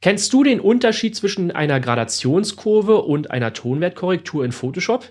Kennst du den Unterschied zwischen einer Gradationskurve und einer Tonwertkorrektur in Photoshop?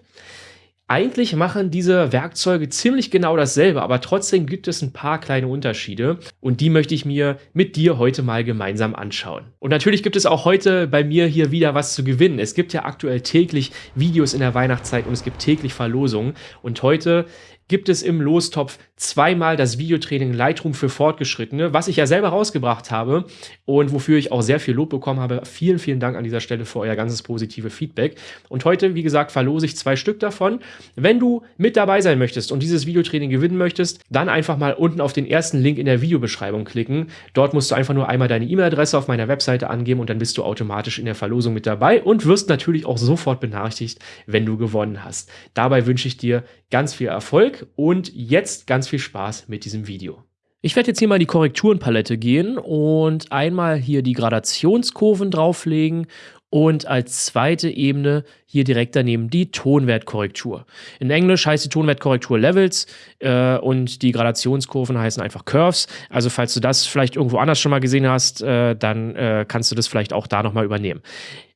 Eigentlich machen diese Werkzeuge ziemlich genau dasselbe, aber trotzdem gibt es ein paar kleine Unterschiede und die möchte ich mir mit dir heute mal gemeinsam anschauen. Und natürlich gibt es auch heute bei mir hier wieder was zu gewinnen. Es gibt ja aktuell täglich Videos in der Weihnachtszeit und es gibt täglich Verlosungen und heute gibt es im Lostopf zweimal das Videotraining Lightroom für Fortgeschrittene, was ich ja selber rausgebracht habe und wofür ich auch sehr viel Lob bekommen habe. Vielen, vielen Dank an dieser Stelle für euer ganzes positive Feedback. Und heute, wie gesagt, verlose ich zwei Stück davon. Wenn du mit dabei sein möchtest und dieses Videotraining gewinnen möchtest, dann einfach mal unten auf den ersten Link in der Videobeschreibung klicken. Dort musst du einfach nur einmal deine E-Mail-Adresse auf meiner Webseite angeben und dann bist du automatisch in der Verlosung mit dabei und wirst natürlich auch sofort benachrichtigt, wenn du gewonnen hast. Dabei wünsche ich dir ganz viel Erfolg und jetzt ganz viel Spaß mit diesem Video. Ich werde jetzt hier mal in die Korrekturenpalette gehen und einmal hier die Gradationskurven drauflegen und als zweite Ebene hier direkt daneben die Tonwertkorrektur. In Englisch heißt die Tonwertkorrektur Levels äh, und die Gradationskurven heißen einfach Curves. Also falls du das vielleicht irgendwo anders schon mal gesehen hast, äh, dann äh, kannst du das vielleicht auch da nochmal übernehmen.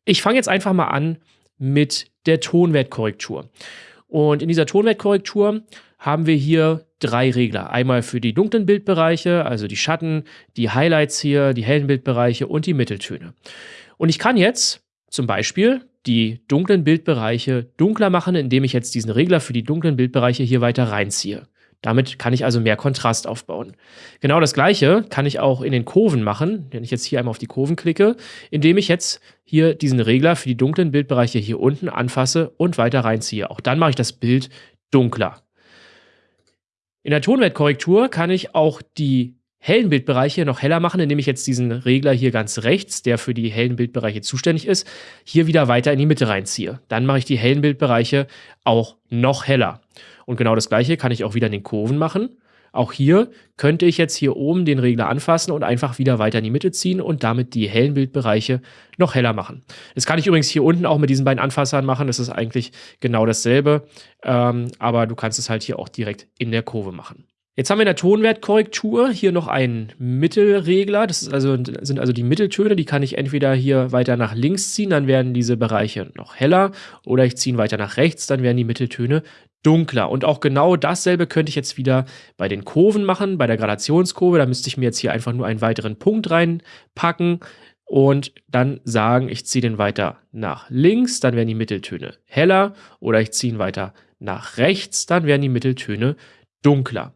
Ich fange jetzt einfach mal an mit der Tonwertkorrektur. Und in dieser Tonwertkorrektur haben wir hier drei Regler. Einmal für die dunklen Bildbereiche, also die Schatten, die Highlights hier, die hellen Bildbereiche und die Mitteltöne. Und ich kann jetzt zum Beispiel die dunklen Bildbereiche dunkler machen, indem ich jetzt diesen Regler für die dunklen Bildbereiche hier weiter reinziehe. Damit kann ich also mehr Kontrast aufbauen. Genau das gleiche kann ich auch in den Kurven machen, wenn ich jetzt hier einmal auf die Kurven klicke, indem ich jetzt hier diesen Regler für die dunklen Bildbereiche hier unten anfasse und weiter reinziehe. Auch dann mache ich das Bild dunkler. In der Tonwertkorrektur kann ich auch die hellen Bildbereiche noch heller machen, indem ich jetzt diesen Regler hier ganz rechts, der für die hellen Bildbereiche zuständig ist, hier wieder weiter in die Mitte reinziehe. Dann mache ich die hellen Bildbereiche auch noch heller. Und genau das gleiche kann ich auch wieder in den Kurven machen. Auch hier könnte ich jetzt hier oben den Regler anfassen und einfach wieder weiter in die Mitte ziehen und damit die hellen Bildbereiche noch heller machen. Das kann ich übrigens hier unten auch mit diesen beiden Anfassern machen. Das ist eigentlich genau dasselbe, ähm, aber du kannst es halt hier auch direkt in der Kurve machen. Jetzt haben wir in der Tonwertkorrektur hier noch einen Mittelregler. Das also, sind also die Mitteltöne. Die kann ich entweder hier weiter nach links ziehen, dann werden diese Bereiche noch heller. Oder ich ziehe weiter nach rechts, dann werden die Mitteltöne dunkler. Und auch genau dasselbe könnte ich jetzt wieder bei den Kurven machen, bei der Gradationskurve. Da müsste ich mir jetzt hier einfach nur einen weiteren Punkt reinpacken und dann sagen, ich ziehe den weiter nach links, dann werden die Mitteltöne heller oder ich ziehe ihn weiter nach rechts, dann werden die Mitteltöne dunkler.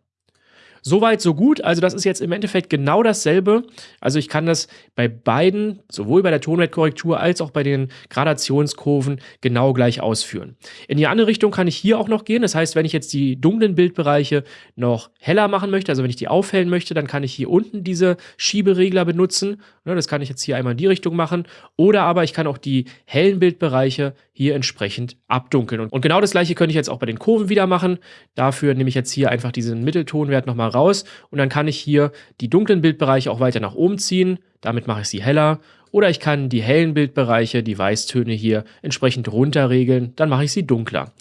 Soweit, so gut. Also das ist jetzt im Endeffekt genau dasselbe. Also ich kann das bei beiden, sowohl bei der Tonwertkorrektur als auch bei den Gradationskurven genau gleich ausführen. In die andere Richtung kann ich hier auch noch gehen. Das heißt, wenn ich jetzt die dunklen Bildbereiche noch heller machen möchte, also wenn ich die aufhellen möchte, dann kann ich hier unten diese Schieberegler benutzen. Ne, das kann ich jetzt hier einmal in die Richtung machen. Oder aber ich kann auch die hellen Bildbereiche hier entsprechend abdunkeln. Und genau das gleiche könnte ich jetzt auch bei den Kurven wieder machen. Dafür nehme ich jetzt hier einfach diesen Mitteltonwert nochmal raus und dann kann ich hier die dunklen Bildbereiche auch weiter nach oben ziehen. Damit mache ich sie heller. Oder ich kann die hellen Bildbereiche, die Weißtöne hier entsprechend runterregeln. Dann mache ich sie dunkler.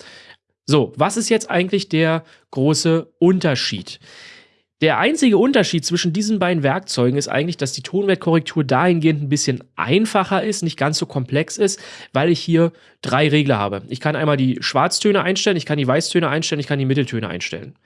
So, was ist jetzt eigentlich der große Unterschied? Der einzige Unterschied zwischen diesen beiden Werkzeugen ist eigentlich, dass die Tonwertkorrektur dahingehend ein bisschen einfacher ist, nicht ganz so komplex ist, weil ich hier drei Regler habe. Ich kann einmal die Schwarztöne einstellen, ich kann die Weißtöne einstellen, ich kann die Mitteltöne einstellen.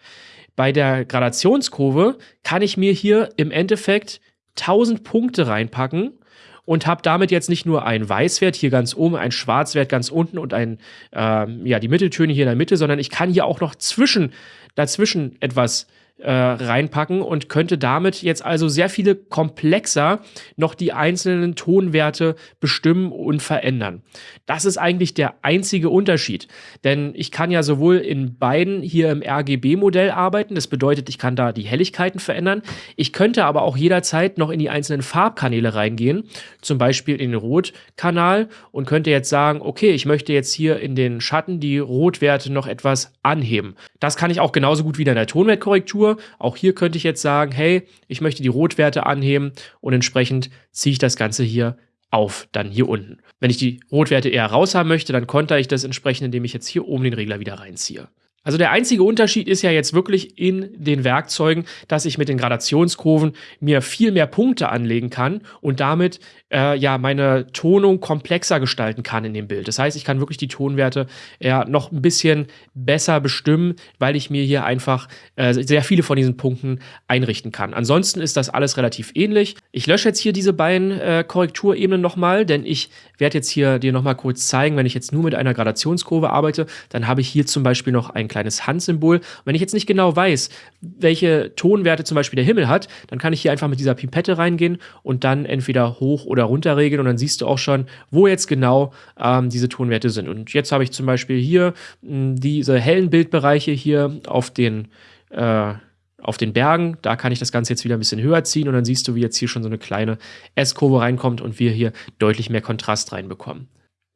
Bei der Gradationskurve kann ich mir hier im Endeffekt 1000 Punkte reinpacken und habe damit jetzt nicht nur einen Weißwert hier ganz oben, einen Schwarzwert ganz unten und ein, ähm, ja, die Mitteltöne hier in der Mitte, sondern ich kann hier auch noch zwischen, dazwischen etwas äh, reinpacken und könnte damit jetzt also sehr viele komplexer noch die einzelnen Tonwerte bestimmen und verändern. Das ist eigentlich der einzige Unterschied, denn ich kann ja sowohl in beiden hier im RGB-Modell arbeiten, das bedeutet, ich kann da die Helligkeiten verändern, ich könnte aber auch jederzeit noch in die einzelnen Farbkanäle reingehen, zum Beispiel in den Rotkanal und könnte jetzt sagen, okay, ich möchte jetzt hier in den Schatten die Rotwerte noch etwas anheben. Das kann ich auch genauso gut wieder in der Tonwertkorrektur Temperatur. Auch hier könnte ich jetzt sagen, hey, ich möchte die Rotwerte anheben und entsprechend ziehe ich das Ganze hier auf, dann hier unten. Wenn ich die Rotwerte eher raus haben möchte, dann konter ich das entsprechend, indem ich jetzt hier oben den Regler wieder reinziehe. Also der einzige Unterschied ist ja jetzt wirklich in den Werkzeugen, dass ich mit den Gradationskurven mir viel mehr Punkte anlegen kann und damit äh, ja meine Tonung komplexer gestalten kann in dem Bild. Das heißt, ich kann wirklich die Tonwerte ja noch ein bisschen besser bestimmen, weil ich mir hier einfach äh, sehr viele von diesen Punkten einrichten kann. Ansonsten ist das alles relativ ähnlich. Ich lösche jetzt hier diese beiden äh, Korrekturebenen nochmal, denn ich werde jetzt hier dir nochmal kurz zeigen, wenn ich jetzt nur mit einer Gradationskurve arbeite, dann habe ich hier zum Beispiel noch ein kleines Handsymbol. wenn ich jetzt nicht genau weiß, welche Tonwerte zum Beispiel der Himmel hat, dann kann ich hier einfach mit dieser Pipette reingehen und dann entweder hoch oder runter regeln und dann siehst du auch schon, wo jetzt genau ähm, diese Tonwerte sind. Und jetzt habe ich zum Beispiel hier mh, hm, diese hellen Bildbereiche hier auf den äh, auf den Bergen. Da kann ich das Ganze jetzt wieder ein bisschen höher ziehen und dann siehst du, wie jetzt hier schon so eine kleine S-Kurve reinkommt und wir hier deutlich mehr Kontrast reinbekommen.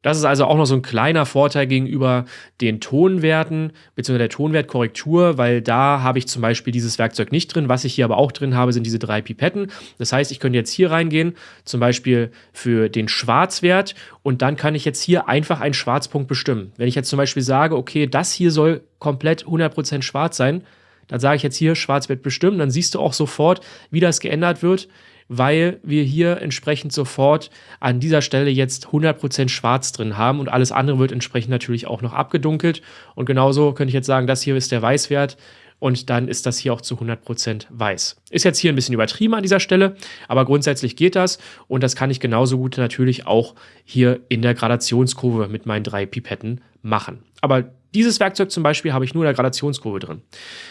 Das ist also auch noch so ein kleiner Vorteil gegenüber den Tonwerten bzw. der Tonwertkorrektur, weil da habe ich zum Beispiel dieses Werkzeug nicht drin. Was ich hier aber auch drin habe, sind diese drei Pipetten. Das heißt, ich könnte jetzt hier reingehen, zum Beispiel für den Schwarzwert und dann kann ich jetzt hier einfach einen Schwarzpunkt bestimmen. Wenn ich jetzt zum Beispiel sage, okay, das hier soll komplett 100% schwarz sein, dann sage ich jetzt hier Schwarzwert bestimmen, dann siehst du auch sofort, wie das geändert wird weil wir hier entsprechend sofort an dieser Stelle jetzt 100% schwarz drin haben und alles andere wird entsprechend natürlich auch noch abgedunkelt. Und genauso könnte ich jetzt sagen, das hier ist der Weißwert und dann ist das hier auch zu 100% weiß. Ist jetzt hier ein bisschen übertrieben an dieser Stelle, aber grundsätzlich geht das und das kann ich genauso gut natürlich auch hier in der Gradationskurve mit meinen drei Pipetten machen. Aber dieses Werkzeug zum Beispiel habe ich nur in der Gradationskurve drin.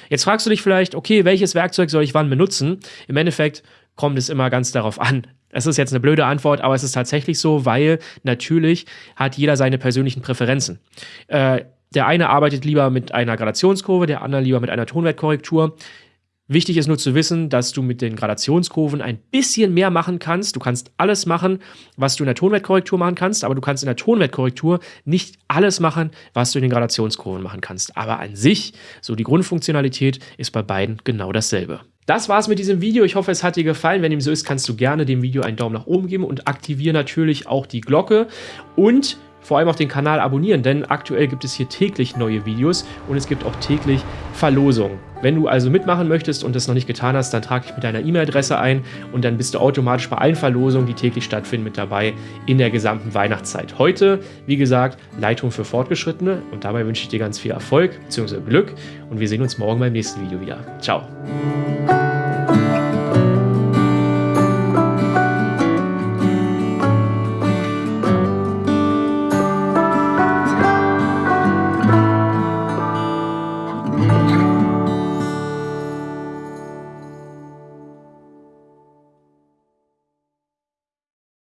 Jetzt fragst du dich vielleicht, okay, welches Werkzeug soll ich wann benutzen? Im Endeffekt kommt es immer ganz darauf an. Das ist jetzt eine blöde Antwort, aber es ist tatsächlich so, weil natürlich hat jeder seine persönlichen Präferenzen. Äh, der eine arbeitet lieber mit einer Gradationskurve, der andere lieber mit einer Tonwertkorrektur. Wichtig ist nur zu wissen, dass du mit den Gradationskurven ein bisschen mehr machen kannst. Du kannst alles machen, was du in der Tonwertkorrektur machen kannst, aber du kannst in der Tonwertkorrektur nicht alles machen, was du in den Gradationskurven machen kannst. Aber an sich, so die Grundfunktionalität, ist bei beiden genau dasselbe. Das war's mit diesem Video. Ich hoffe, es hat dir gefallen. Wenn dem so ist, kannst du gerne dem Video einen Daumen nach oben geben und aktiviere natürlich auch die Glocke und vor allem auch den Kanal abonnieren, denn aktuell gibt es hier täglich neue Videos und es gibt auch täglich Verlosungen. Wenn du also mitmachen möchtest und das noch nicht getan hast, dann trage dich mit deiner E-Mail-Adresse ein und dann bist du automatisch bei allen Verlosungen, die täglich stattfinden, mit dabei in der gesamten Weihnachtszeit. Heute, wie gesagt, Leitung für Fortgeschrittene und dabei wünsche ich dir ganz viel Erfolg bzw. Glück und wir sehen uns morgen beim nächsten Video wieder. Ciao.